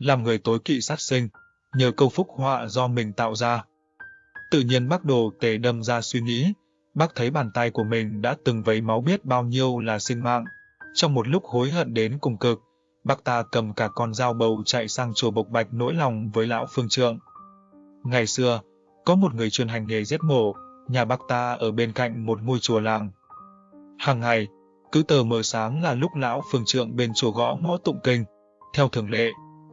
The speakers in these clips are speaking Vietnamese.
làm người tối kỵ sát sinh, nhờ câu phúc họa do mình tạo ra. Tự nhiên bác đồ tề đâm ra suy nghĩ, bác thấy bàn tay của mình đã từng vấy máu biết bao nhiêu là sinh mạng. Trong một lúc hối hận đến cùng cực, bác ta cầm cả con dao bầu chạy sang chùa Bộc Bạch nỗi lòng với lão phương trượng. Ngày xưa, có một người chuyên hành nghề giết mổ, nhà bác ta ở bên cạnh một ngôi chùa làng. Hàng ngày, cứ tờ mờ sáng là lúc lão phương trượng bên chùa gõ ngõ tụng kinh. Theo thường lệ,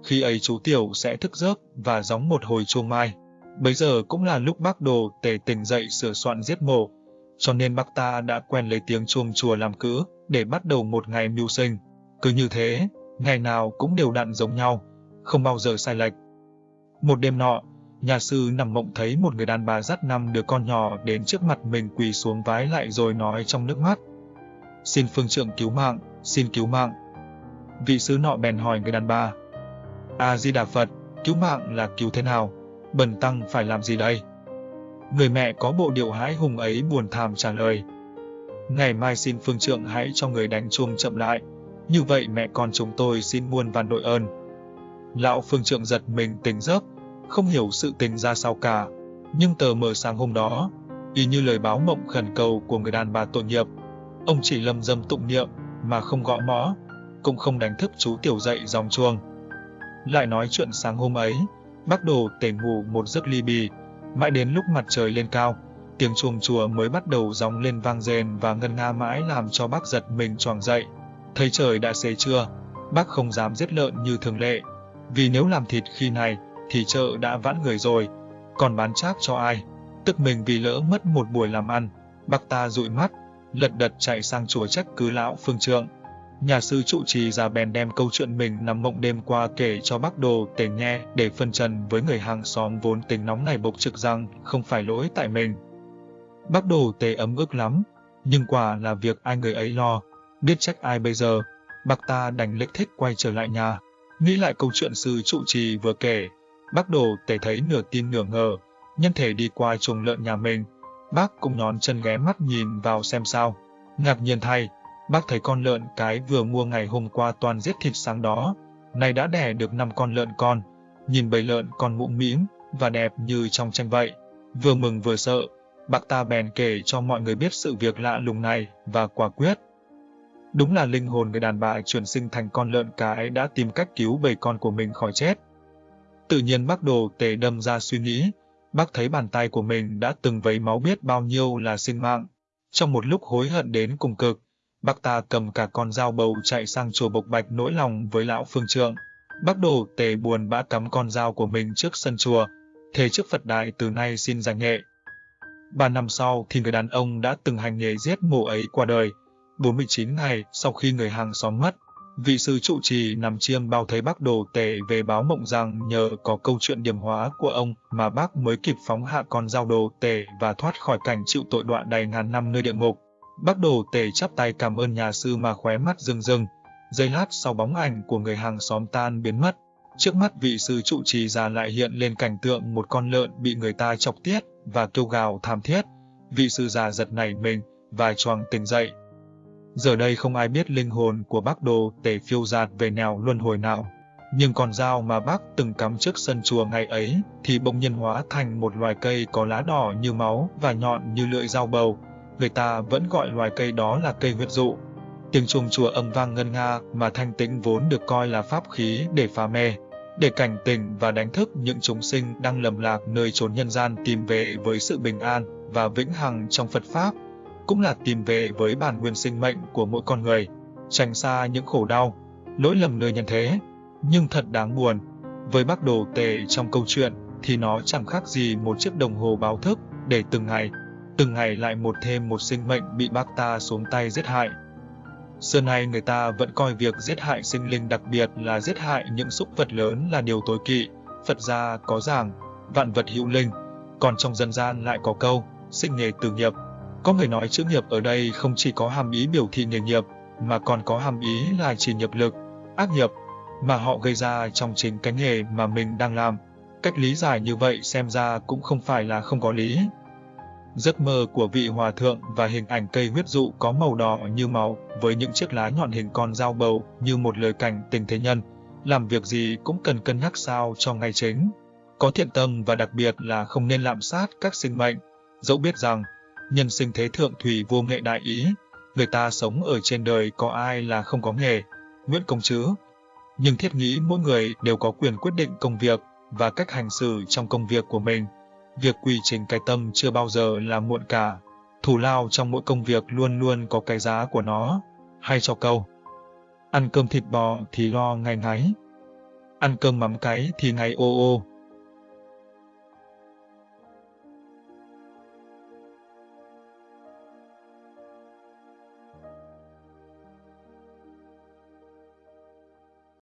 khi ấy chú Tiểu sẽ thức giấc và gióng một hồi chuông mai. Bấy giờ cũng là lúc bác đồ tề tỉnh dậy sửa soạn giết mổ, cho nên bác ta đã quen lấy tiếng chuông chùa làm cữ để bắt đầu một ngày mưu sinh. Cứ như thế, ngày nào cũng đều đặn giống nhau, không bao giờ sai lệch. Một đêm nọ, nhà sư nằm mộng thấy một người đàn bà dắt năm đứa con nhỏ đến trước mặt mình quỳ xuống vái lại rồi nói trong nước mắt. Xin phương trượng cứu mạng, xin cứu mạng. Vị sứ nọ bèn hỏi người đàn bà. A-di-đà Phật, cứu mạng là cứu thế nào? Bần tăng phải làm gì đây? Người mẹ có bộ điệu hãi hùng ấy buồn thảm trả lời. Ngày mai xin phương trượng hãy cho người đánh chuông chậm lại, như vậy mẹ con chúng tôi xin muôn vàn đội ơn. Lão phương trượng giật mình tỉnh giấc, không hiểu sự tình ra sao cả, nhưng tờ mờ sáng hôm đó, y như lời báo mộng khẩn cầu của người đàn bà tội nghiệp, ông chỉ lầm dâm tụng niệm mà không gõ mõ, cũng không đánh thức chú tiểu dậy dòng chuông. Lại nói chuyện sáng hôm ấy, bác đồ tể ngủ một giấc ly bì, mãi đến lúc mặt trời lên cao, tiếng chuồng chùa mới bắt đầu gióng lên vang rền và ngân nga mãi làm cho bác giật mình choàng dậy. Thấy trời đã xế trưa, bác không dám giết lợn như thường lệ, vì nếu làm thịt khi này thì chợ đã vãn người rồi, còn bán chác cho ai? Tức mình vì lỡ mất một buổi làm ăn, bác ta dụi mắt, lật đật chạy sang chùa trách cứ lão phương trượng. Nhà sư trụ trì già bèn đem câu chuyện mình nằm mộng đêm qua kể cho bác đồ tề nghe để phân trần với người hàng xóm vốn tính nóng này bộc trực rằng không phải lỗi tại mình. Bác đồ tề ấm ức lắm, nhưng quả là việc ai người ấy lo, biết trách ai bây giờ, bác ta đành lệch thích quay trở lại nhà. Nghĩ lại câu chuyện sư trụ trì vừa kể, bác đồ tề thấy nửa tin nửa ngờ, nhân thể đi qua chuồng lợn nhà mình, bác cũng nhón chân ghé mắt nhìn vào xem sao. Ngạc nhiên thay, Bác thấy con lợn cái vừa mua ngày hôm qua toàn giết thịt sáng đó, nay đã đẻ được 5 con lợn con, nhìn bầy lợn con mũm mĩm và đẹp như trong tranh vậy. Vừa mừng vừa sợ, bác ta bèn kể cho mọi người biết sự việc lạ lùng này và quả quyết. Đúng là linh hồn người đàn bà chuyển sinh thành con lợn cái đã tìm cách cứu bầy con của mình khỏi chết. Tự nhiên bác đồ tề đâm ra suy nghĩ, bác thấy bàn tay của mình đã từng vấy máu biết bao nhiêu là sinh mạng. Trong một lúc hối hận đến cùng cực, Bác ta cầm cả con dao bầu chạy sang chùa Bộc Bạch nỗi lòng với lão phương trượng. Bác đồ tề buồn bã cắm con dao của mình trước sân chùa, thề trước Phật Đại từ nay xin giải nghệ. Ba năm sau thì người đàn ông đã từng hành nghề giết mổ ấy qua đời. 49 ngày sau khi người hàng xóm mất, vị sư trụ trì nằm chiêm bao thấy bác đồ tề về báo mộng rằng nhờ có câu chuyện điểm hóa của ông mà bác mới kịp phóng hạ con dao đồ tề và thoát khỏi cảnh chịu tội đoạn đầy ngàn năm nơi địa ngục. Bác đồ tề chắp tay cảm ơn nhà sư mà khóe mắt rưng rưng. Giây lát sau bóng ảnh của người hàng xóm tan biến mất. Trước mắt vị sư trụ trì già lại hiện lên cảnh tượng một con lợn bị người ta chọc tiết và kêu gào thảm thiết. Vị sư già giật nảy mình và choàng tỉnh dậy. Giờ đây không ai biết linh hồn của bác đồ tề phiêu giạt về nẻo luân hồi nào. Nhưng con dao mà bác từng cắm trước sân chùa ngày ấy thì bỗng nhiên hóa thành một loài cây có lá đỏ như máu và nhọn như lưỡi dao bầu, người ta vẫn gọi loài cây đó là cây huyết dụ. Tiếng chuông chùa âm vang ngân nga mà thanh tĩnh vốn được coi là pháp khí để phá mê, để cảnh tỉnh và đánh thức những chúng sinh đang lầm lạc nơi chốn nhân gian tìm về với sự bình an và vĩnh hằng trong Phật Pháp, cũng là tìm về với bản nguyên sinh mệnh của mỗi con người, tránh xa những khổ đau, lỗi lầm nơi nhân thế. Nhưng thật đáng buồn, với bác đồ tề trong câu chuyện thì nó chẳng khác gì một chiếc đồng hồ báo thức để từng ngày từng ngày lại một thêm một sinh mệnh bị bác ta xuống tay giết hại. Xưa nay người ta vẫn coi việc giết hại sinh linh đặc biệt là giết hại những súc vật lớn là điều tối kỵ. Phật gia có giảng, vạn vật hữu linh, còn trong dân gian lại có câu, sinh nghề từ nghiệp. Có người nói chữ nghiệp ở đây không chỉ có hàm ý biểu thị nghề nghiệp, mà còn có hàm ý là chỉ nhập lực, ác nghiệp, mà họ gây ra trong chính cái nghề mà mình đang làm. Cách lý giải như vậy xem ra cũng không phải là không có lý. Giấc mơ của vị hòa thượng và hình ảnh cây huyết dụ có màu đỏ như máu với những chiếc lá nhọn hình con dao bầu như một lời cảnh tình thế nhân, làm việc gì cũng cần cân nhắc sao cho ngay chính, có thiện tâm và đặc biệt là không nên lạm sát các sinh mệnh, dẫu biết rằng nhân sinh thế thượng thủy vô nghệ đại ý, người ta sống ở trên đời có ai là không có nghề, Nguyễn Công chứ. Nhưng thiết nghĩ mỗi người đều có quyền quyết định công việc và cách hành xử trong công việc của mình. Việc quy trình cái tâm chưa bao giờ là muộn cả. Thù lao trong mỗi công việc luôn luôn có cái giá của nó. Hay cho câu. Ăn cơm thịt bò thì lo ngày ngáy. Ăn cơm mắm cái thì ngày ô ô.